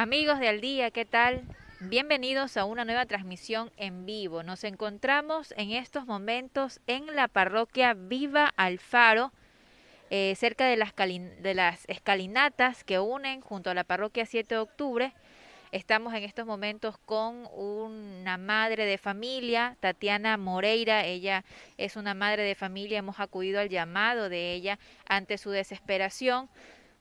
Amigos de Al Día, ¿qué tal? Bienvenidos a una nueva transmisión en vivo. Nos encontramos en estos momentos en la parroquia Viva Alfaro, eh, cerca de las, de las escalinatas que unen junto a la parroquia 7 de octubre. Estamos en estos momentos con una madre de familia, Tatiana Moreira. Ella es una madre de familia. Hemos acudido al llamado de ella ante su desesperación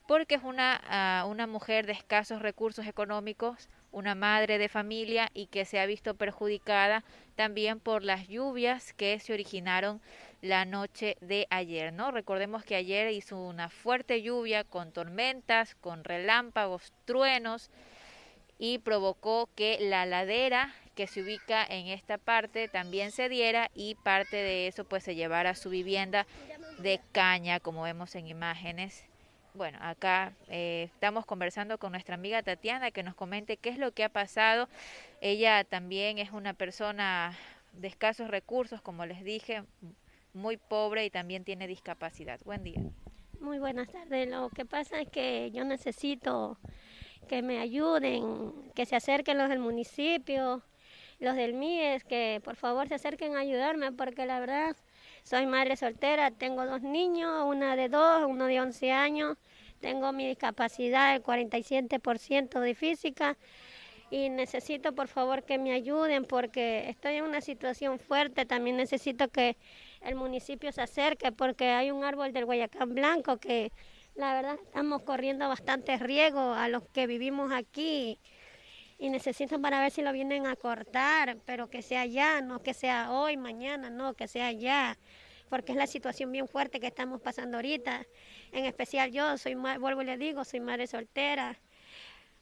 porque es una, ah, una mujer de escasos recursos económicos, una madre de familia y que se ha visto perjudicada también por las lluvias que se originaron la noche de ayer, ¿no? Recordemos que ayer hizo una fuerte lluvia con tormentas, con relámpagos, truenos y provocó que la ladera que se ubica en esta parte también se diera y parte de eso pues se llevara a su vivienda de caña, como vemos en imágenes bueno, acá eh, estamos conversando con nuestra amiga Tatiana que nos comente qué es lo que ha pasado. Ella también es una persona de escasos recursos, como les dije, muy pobre y también tiene discapacidad. Buen día. Muy buenas tardes. Lo que pasa es que yo necesito que me ayuden, que se acerquen los del municipio, los del MIES, que por favor se acerquen a ayudarme, porque la verdad soy madre soltera, tengo dos niños, una de dos, uno de 11 años, tengo mi discapacidad del 47% de física y necesito por favor que me ayuden porque estoy en una situación fuerte, también necesito que el municipio se acerque porque hay un árbol del Guayacán Blanco que la verdad estamos corriendo bastante riesgo a los que vivimos aquí y necesito para ver si lo vienen a cortar, pero que sea ya, no que sea hoy, mañana, no, que sea ya, porque es la situación bien fuerte que estamos pasando ahorita. En especial yo, soy vuelvo y le digo, soy madre soltera.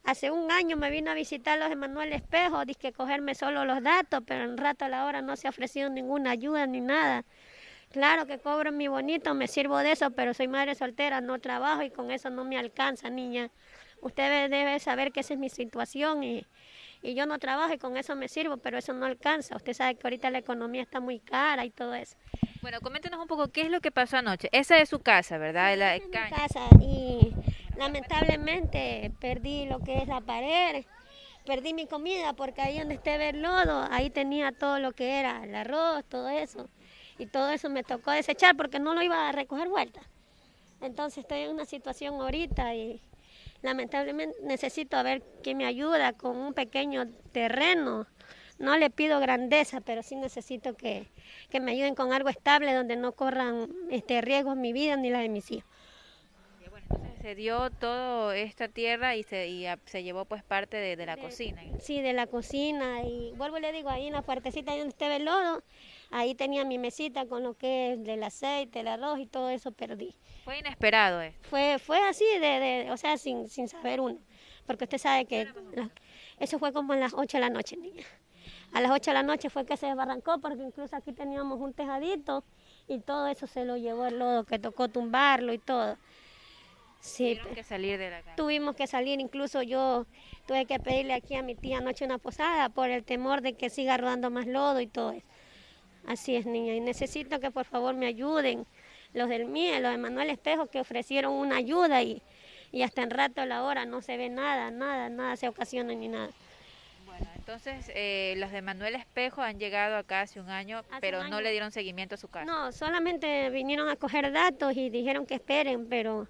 Hace un año me vino a visitar los Emanuel Espejo, dije que cogerme solo los datos, pero en rato a la hora no se ha ofrecido ninguna ayuda ni nada. Claro que cobro mi bonito, me sirvo de eso, pero soy madre soltera, no trabajo y con eso no me alcanza, niña. Usted debe saber que esa es mi situación y, y yo no trabajo y con eso me sirvo, pero eso no alcanza. Usted sabe que ahorita la economía está muy cara y todo eso. Bueno, coméntenos un poco qué es lo que pasó anoche. Esa es su casa, ¿verdad? la es mi casa y lamentablemente perdí lo que es la pared, perdí mi comida porque ahí donde esté el lodo, ahí tenía todo lo que era el arroz, todo eso. Y todo eso me tocó desechar porque no lo iba a recoger vuelta. Entonces estoy en una situación ahorita y lamentablemente necesito a ver quién me ayuda con un pequeño terreno. No le pido grandeza, pero sí necesito que, me ayuden con algo estable donde no corran este, riesgos mi vida ni la de mis hijos. entonces se dio toda esta tierra y se, y se llevó pues parte de, la cocina. Sí, de la cocina. Y vuelvo y le digo, ahí en la puertecita donde esté el lodo, ahí tenía mi mesita con lo que es del aceite, el arroz y todo eso perdí. Fue inesperado esto. Fue, fue así, de, o sea, sin, sin saber uno. Porque usted sabe que eso fue como en las 8 de la noche, niña. A las 8 de la noche fue que se desbarrancó, porque incluso aquí teníamos un tejadito y todo eso se lo llevó el lodo, que tocó tumbarlo y todo. Sí, Tuvimos que salir de la casa. Tuvimos que salir, incluso yo tuve que pedirle aquí a mi tía anoche una posada por el temor de que siga rodando más lodo y todo eso. Así es, niña, y necesito que por favor me ayuden los del MIE, los de Manuel Espejo, que ofrecieron una ayuda y, y hasta en rato la hora no se ve nada, nada, nada se ocasiona ni nada. Bueno, entonces eh, los de Manuel Espejo han llegado acá hace un año, pero no le dieron seguimiento a su casa. No, solamente vinieron a coger datos y dijeron que esperen, pero...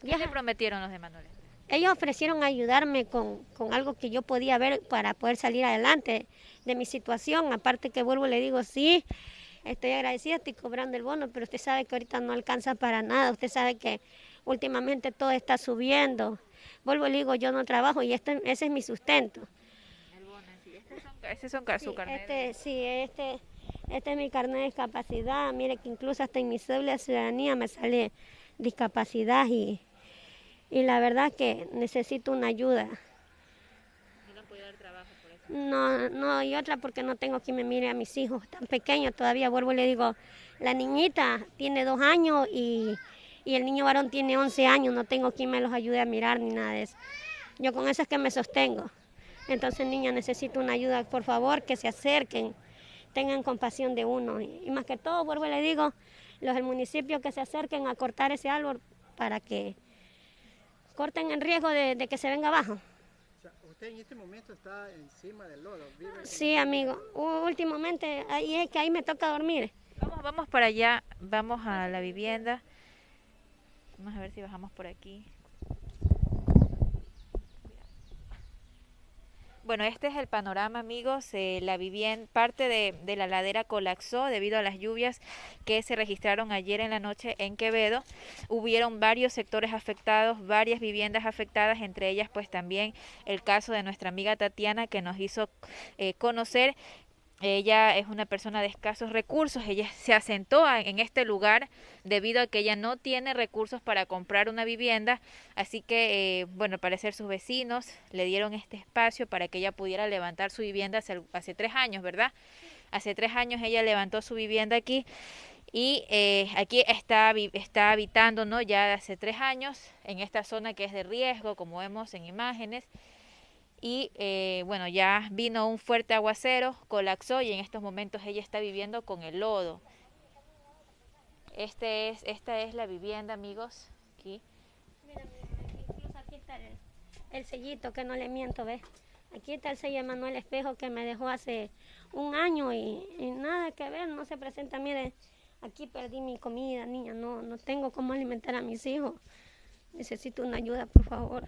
¿Qué le prometieron los de Manuel Espejo? Ellos ofrecieron ayudarme con, con algo que yo podía ver para poder salir adelante de mi situación, aparte que vuelvo y le digo, sí, estoy agradecida, estoy cobrando el bono, pero usted sabe que ahorita no alcanza para nada, usted sabe que últimamente todo está subiendo. Vuelvo y le digo, yo no trabajo y este, ese es mi sustento. El bono, sí. Este son, este son su carnet. Este, sí, este, este es mi carnet de discapacidad. Mire que incluso hasta en mi cédula de ciudadanía me sale discapacidad y, y la verdad que necesito una ayuda. No, no, y otra porque no tengo quien me mire a mis hijos tan pequeños. Todavía vuelvo y le digo, la niñita tiene dos años y, y el niño varón tiene once años. No tengo quien me los ayude a mirar ni nada de eso. Yo con eso es que me sostengo. Entonces, niña, necesito una ayuda, por favor, que se acerquen, tengan compasión de uno. Y, más que todo, vuelvo y le digo, los del municipio que se acerquen a cortar ese árbol para que corten el riesgo de que se venga abajo. Usted en este momento está encima del lodo. sí, amigo. Últimamente, ahí es que ahí me toca dormir. Vamos, vamos para allá, vamos a la vivienda. Vamos a ver si bajamos por aquí. Bueno, este es el panorama, amigos. Eh, la vivienda, parte de, de, la ladera colapsó debido a las lluvias que se registraron ayer en la noche en Quevedo. Hubieron varios sectores afectados, varias viviendas afectadas, entre ellas pues también el caso de nuestra amiga Tatiana que nos hizo eh, conocer ella es una persona de escasos recursos, ella se asentó en este lugar debido a que ella no tiene recursos para comprar una vivienda, así que, eh, bueno, al parecer sus vecinos le dieron este espacio para que ella pudiera levantar su vivienda hace, tres años, ¿verdad? Hace tres años ella levantó su vivienda aquí y eh, aquí está, está habitando, ¿no? Ya hace tres años en esta zona que es de riesgo, como vemos en imágenes y eh, bueno, ya vino un fuerte aguacero, colapsó y en estos momentos ella está viviendo con el lodo. Este es, esta es la vivienda, amigos, aquí. Mira, incluso aquí está el, sellito, que no le miento, ¿ves? Aquí está el sello de Manuel Espejo que me dejó hace un año y, y, nada que ver, no se presenta. Mire, aquí perdí mi comida, niña, no, no tengo cómo alimentar a mis hijos. Necesito una ayuda, por favor.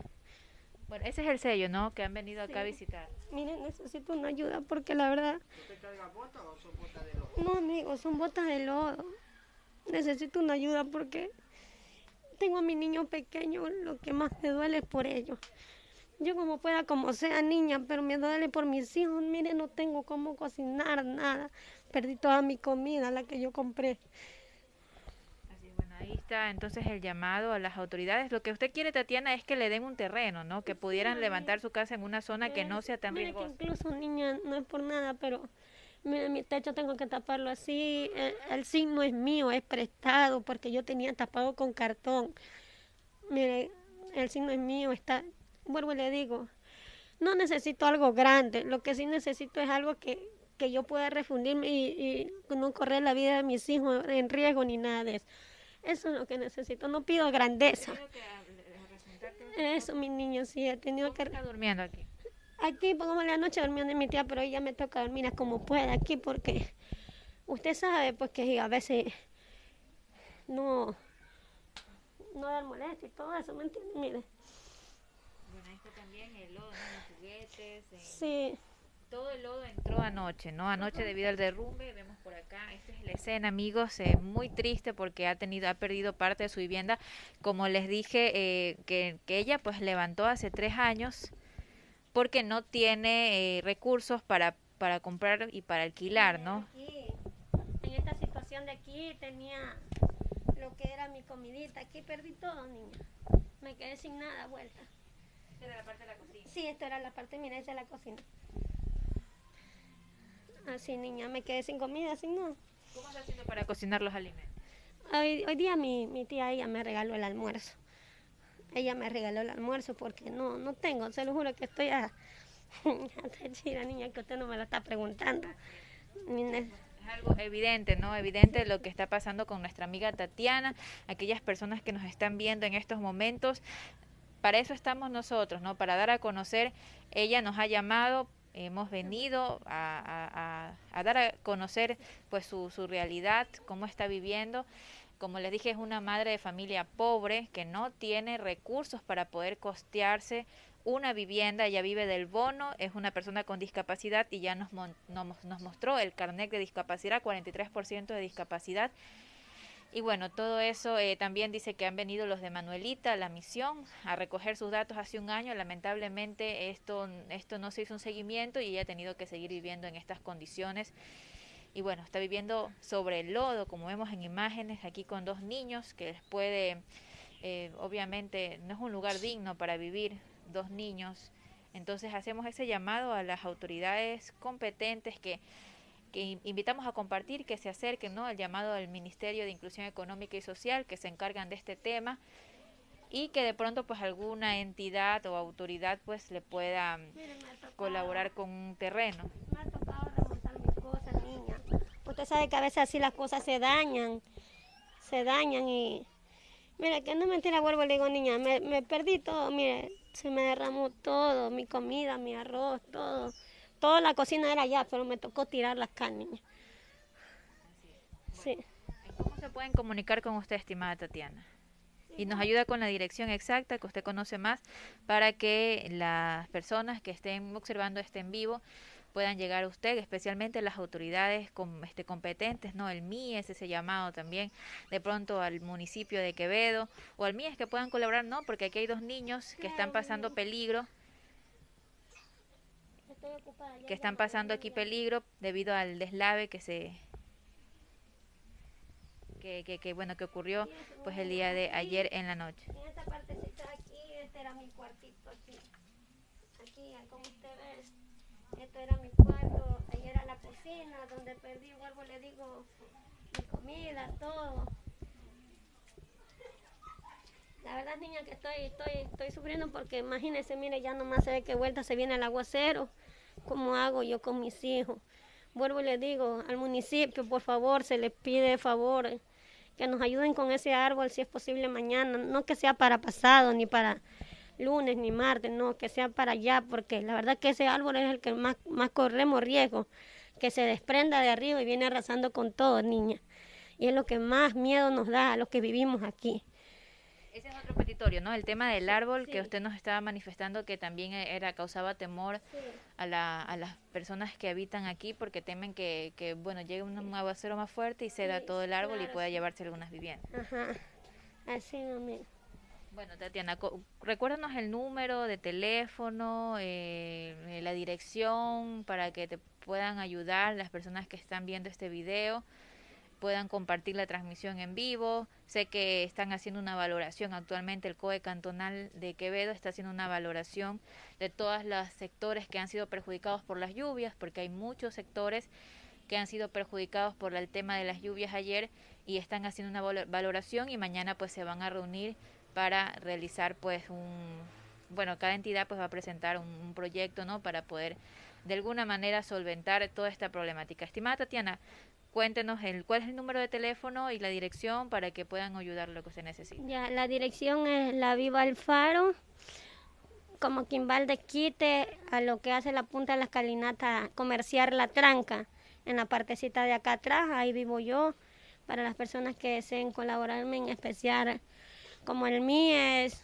Bueno, ese es el sello, ¿no? Que han venido acá a visitar. Miren, necesito una ayuda porque la verdad... ¿Usted carga botas o son botas de lodo? No, amigo, son botas de lodo. Necesito una ayuda porque tengo a mi niño pequeño, lo que más me duele es por ellos. Yo como pueda, como sea niña, pero me duele por mis hijos. Miren, no tengo cómo cocinar nada. Perdí toda mi comida, la que yo compré ahí está entonces el llamado a las autoridades. Lo que usted quiere, Tatiana, es que le den un terreno, ¿no? Que pudieran levantar su casa en una zona que no sea tan mira riesgosa. Que incluso, niña, no es por nada, pero mira, mi techo tengo que taparlo así. El, signo es mío, es prestado, porque yo tenía tapado con cartón. Mire, el signo es mío, está... Vuelvo y le digo, no necesito algo grande, lo que sí necesito es algo que, que yo pueda refundirme y, y no correr la vida de mis hijos en riesgo ni nada de eso. Eso es lo que necesito, no pido grandeza. Eso, mi niño, sí, he tenido que... está durmiendo aquí? Aquí, pongamos la noche durmiendo en mi tía, pero ella me toca dormir como pueda aquí porque usted sabe pues que a veces no, no dar molestia y todo eso, ¿me entiende? Mire. Bueno, está también el lodo, los juguetes. Sí todo el lodo entró anoche, ¿no? Anoche debido al derrumbe, vemos por acá, esta es la escena, amigos, eh, muy triste porque ha tenido, ha perdido parte de su vivienda. Como les dije, eh, que, que, ella pues levantó hace tres años porque no tiene eh, recursos para, para comprar y para alquilar, ¿no? Aquí, en esta situación de aquí tenía lo que era mi comidita, aquí perdí todo, niña. Me quedé sin nada vuelta. ¿Esta era la parte de la cocina? Sí, esta era la parte, mira, esa es la cocina. Así, niña, me quedé sin comida, así no. ¿Cómo estás haciendo para cocinar los alimentos? Hoy, hoy día mi, mi tía, ella me regaló el almuerzo. Ella me regaló el almuerzo porque no, no tengo, se lo juro que estoy a... a niña, que usted no me lo está preguntando. Es algo evidente, ¿no? Evidente lo que está pasando con nuestra amiga Tatiana, aquellas personas que nos están viendo en estos momentos. Para eso estamos nosotros, ¿no? Para dar a conocer, ella nos ha llamado hemos venido a, dar a conocer pues su, su, realidad, cómo está viviendo. Como les dije, es una madre de familia pobre que no tiene recursos para poder costearse una vivienda, ella vive del bono, es una persona con discapacidad y ya nos, nos, nos mostró el carnet de discapacidad, 43% de discapacidad y bueno, todo eso eh, también dice que han venido los de Manuelita, la misión, a recoger sus datos hace un año. Lamentablemente esto, esto no se hizo un seguimiento y ella ha tenido que seguir viviendo en estas condiciones. Y bueno, está viviendo sobre el lodo, como vemos en imágenes, aquí con dos niños, que les puede, eh, obviamente, no es un lugar digno para vivir, dos niños. Entonces hacemos ese llamado a las autoridades competentes que que invitamos a compartir, que se acerquen ¿no? al llamado del Ministerio de Inclusión Económica y Social, que se encargan de este tema, y que de pronto pues alguna entidad o autoridad pues le pueda colaborar con un terreno. Me ha tocado remontar mis cosas, niña. Usted sabe que a veces así las cosas se dañan, se dañan y... Mira, que no mentira, vuelvo le digo, niña, me, me perdí todo, mire, Se me derramó todo, mi comida, mi arroz, todo. Toda la cocina era allá, pero me tocó tirar las carnes. Sí. ¿Cómo se pueden comunicar con usted, estimada Tatiana? Y nos ayuda con la dirección exacta que usted conoce más para que las personas que estén observando este en vivo puedan llegar a usted, especialmente las autoridades este, competentes, ¿no? El MIES, ese llamado también, de pronto al municipio de Quevedo o al MIES que puedan colaborar, ¿no? Porque aquí hay dos niños que están pasando peligro que están pasando aquí peligro debido al deslave que se que, que, que bueno que ocurrió pues el día de ayer en la noche. En esta partecita aquí, este era mi cuartito aquí. Aquí, como usted ve, esto era mi cuarto, ahí era la cocina donde perdí, vuelvo le digo, mi comida, todo. La verdad, niña, que estoy, estoy, estoy sufriendo porque imagínense, mire, ya nomás se ve que vuelta se viene el aguacero. ¿Cómo hago yo con mis hijos? Vuelvo y le digo al municipio, por favor, se les pide favor que nos ayuden con ese árbol si es posible mañana, no que sea para pasado ni para lunes ni martes, no, que sea para allá, porque la verdad que ese árbol es el que más, más corremos riesgo, que se desprenda de arriba y viene arrasando con todo, niña. Y es lo que más miedo nos da a los que vivimos aquí. Ese es otro petitorio, ¿no? El tema del árbol que usted nos estaba manifestando que también era causaba temor a, la, a las personas que habitan aquí porque temen que, que bueno, llegue un aguacero más fuerte y ceda todo el árbol y pueda llevarse algunas viviendas. Ajá, así mismo. Bueno, Tatiana, recuérdanos el número de teléfono, eh, la dirección para que te puedan ayudar las personas que están viendo este video puedan compartir la transmisión en vivo. Sé que están haciendo una valoración actualmente, el COE cantonal de Quevedo está haciendo una valoración de todos los sectores que han sido perjudicados por las lluvias, porque hay muchos sectores que han sido perjudicados por el tema de las lluvias ayer y están haciendo una valoración y mañana pues se van a reunir para realizar pues un bueno cada entidad pues va a presentar un, un proyecto no para poder de alguna manera solventar toda esta problemática estimada Tatiana cuéntenos el, cuál es el número de teléfono y la dirección para que puedan ayudar lo que se necesite. Ya, la dirección es la Viva Alfaro, como Quimbal de Quite, a lo que hace la punta de la escalinata comerciar La Tranca, en la partecita de acá atrás, ahí vivo yo, para las personas que deseen colaborarme en especial, como el mío es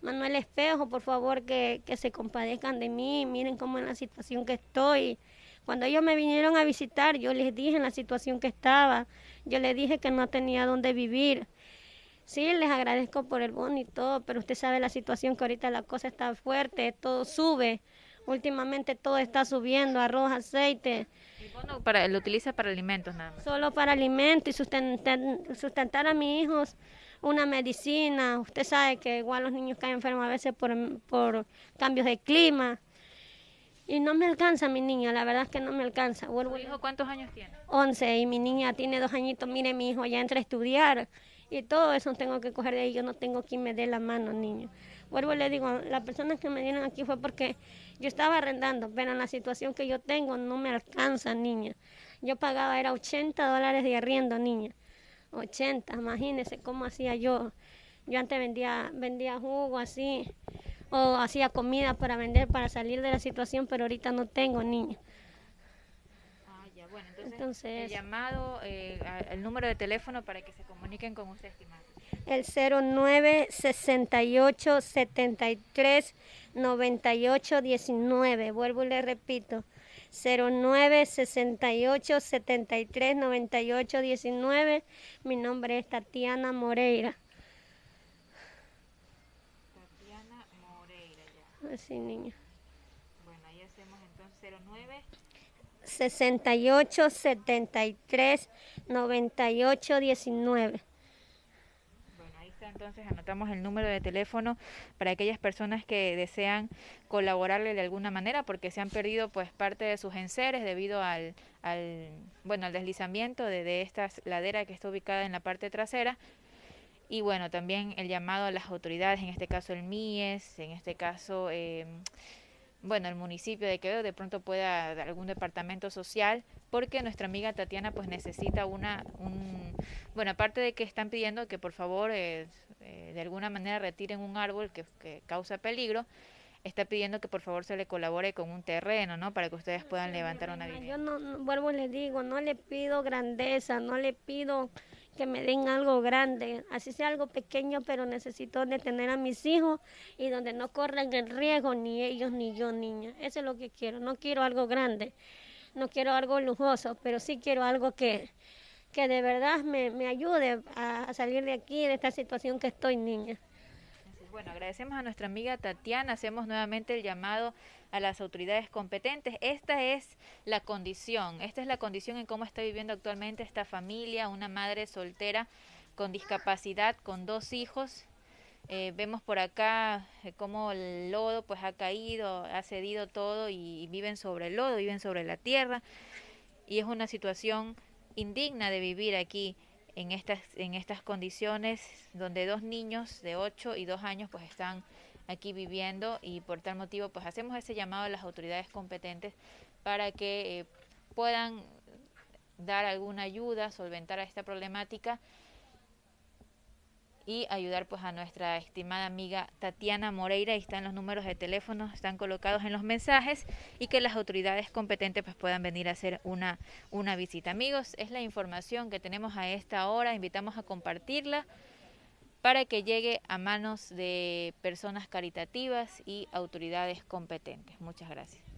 Manuel Espejo, por favor que, que se compadezcan de mí, miren cómo es la situación que estoy, cuando ellos me vinieron a visitar, yo les dije en la situación que estaba, yo les dije que no tenía dónde vivir. Sí, les agradezco por el bono y todo, pero usted sabe la situación que ahorita la cosa está fuerte, todo sube. Últimamente todo está subiendo, arroz, aceite. ¿El bono para, lo utiliza para alimentos nada más? Solo para alimentos y sustentar, sustentar a mis hijos una medicina. Usted sabe que igual los niños caen enfermos a veces por, por cambios de clima. Y no me alcanza mi niña, la verdad es que no me alcanza. ¿Tu hijo cuántos años tiene? 11 y mi niña tiene dos añitos. Mire, mi hijo ya entra a estudiar y todo eso tengo que coger de ahí. Yo no tengo quien me dé la mano, niño. Vuelvo y le digo, las personas que me dieron aquí fue porque yo estaba arrendando, pero en la situación que yo tengo no me alcanza, niña. Yo pagaba, era 80 dólares de arriendo, niña. 80, imagínese cómo hacía yo. Yo antes vendía, vendía jugo así o hacía comida para vender para salir de la situación, pero ahorita no tengo niños. Ah, ya, bueno, entonces, el llamado, eh, el número de teléfono para que se comuniquen con usted, estimado. El 09 68 73 98 19. Vuelvo y le repito. 09 68 73 98 19. Mi nombre es Tatiana Moreira. Así, niña. Bueno, ahí hacemos entonces 09. 68 73 98 19. Bueno, ahí está entonces, anotamos el número de teléfono para aquellas personas que desean colaborarle de alguna manera porque se han perdido pues parte de sus enseres debido al, al bueno, al deslizamiento de, de esta ladera que está ubicada en la parte trasera y bueno, también el llamado a las autoridades, en este caso el MIES, en este caso, eh, bueno, el municipio de Quevedo, de pronto pueda algún departamento social, porque nuestra amiga Tatiana pues necesita una, un, bueno, aparte de que están pidiendo que por favor eh, eh, de alguna manera retiren un árbol que, que causa peligro, está pidiendo que por favor se le colabore con un terreno, ¿no? Para que ustedes puedan levantar una Yo vivienda. no, no- vuelvo y les digo, no le pido grandeza, no le pido que me den algo grande, así sea algo pequeño, pero necesito donde tener a mis hijos y donde no corran el riesgo ni ellos ni yo, niña. Eso es lo que quiero, no quiero algo grande, no quiero algo lujoso, pero sí quiero algo que, que de verdad me, me ayude a, a salir de aquí, de esta situación que estoy, niña. Bueno, agradecemos a nuestra amiga Tatiana, hacemos nuevamente el llamado a las autoridades competentes. Esta es la condición, esta es la condición en cómo está viviendo actualmente esta familia, una madre soltera con discapacidad, con dos hijos. Eh, vemos por acá eh, cómo el lodo pues ha caído, ha cedido todo y viven sobre el lodo, viven sobre la tierra y es una situación indigna de vivir aquí en estas, en estas condiciones donde dos niños de 8 y 2 años pues están aquí viviendo y por tal motivo pues hacemos ese llamado a las autoridades competentes para que eh, puedan dar alguna ayuda, solventar a esta problemática y ayudar pues a nuestra estimada amiga Tatiana Moreira. Ahí están los números de teléfono, están colocados en los mensajes y que las autoridades competentes pues puedan venir a hacer una, una visita. Amigos, es la información que tenemos a esta hora, invitamos a compartirla para que llegue a manos de personas caritativas y autoridades competentes. Muchas gracias.